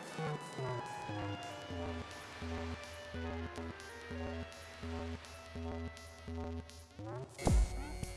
Thank you.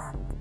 impact.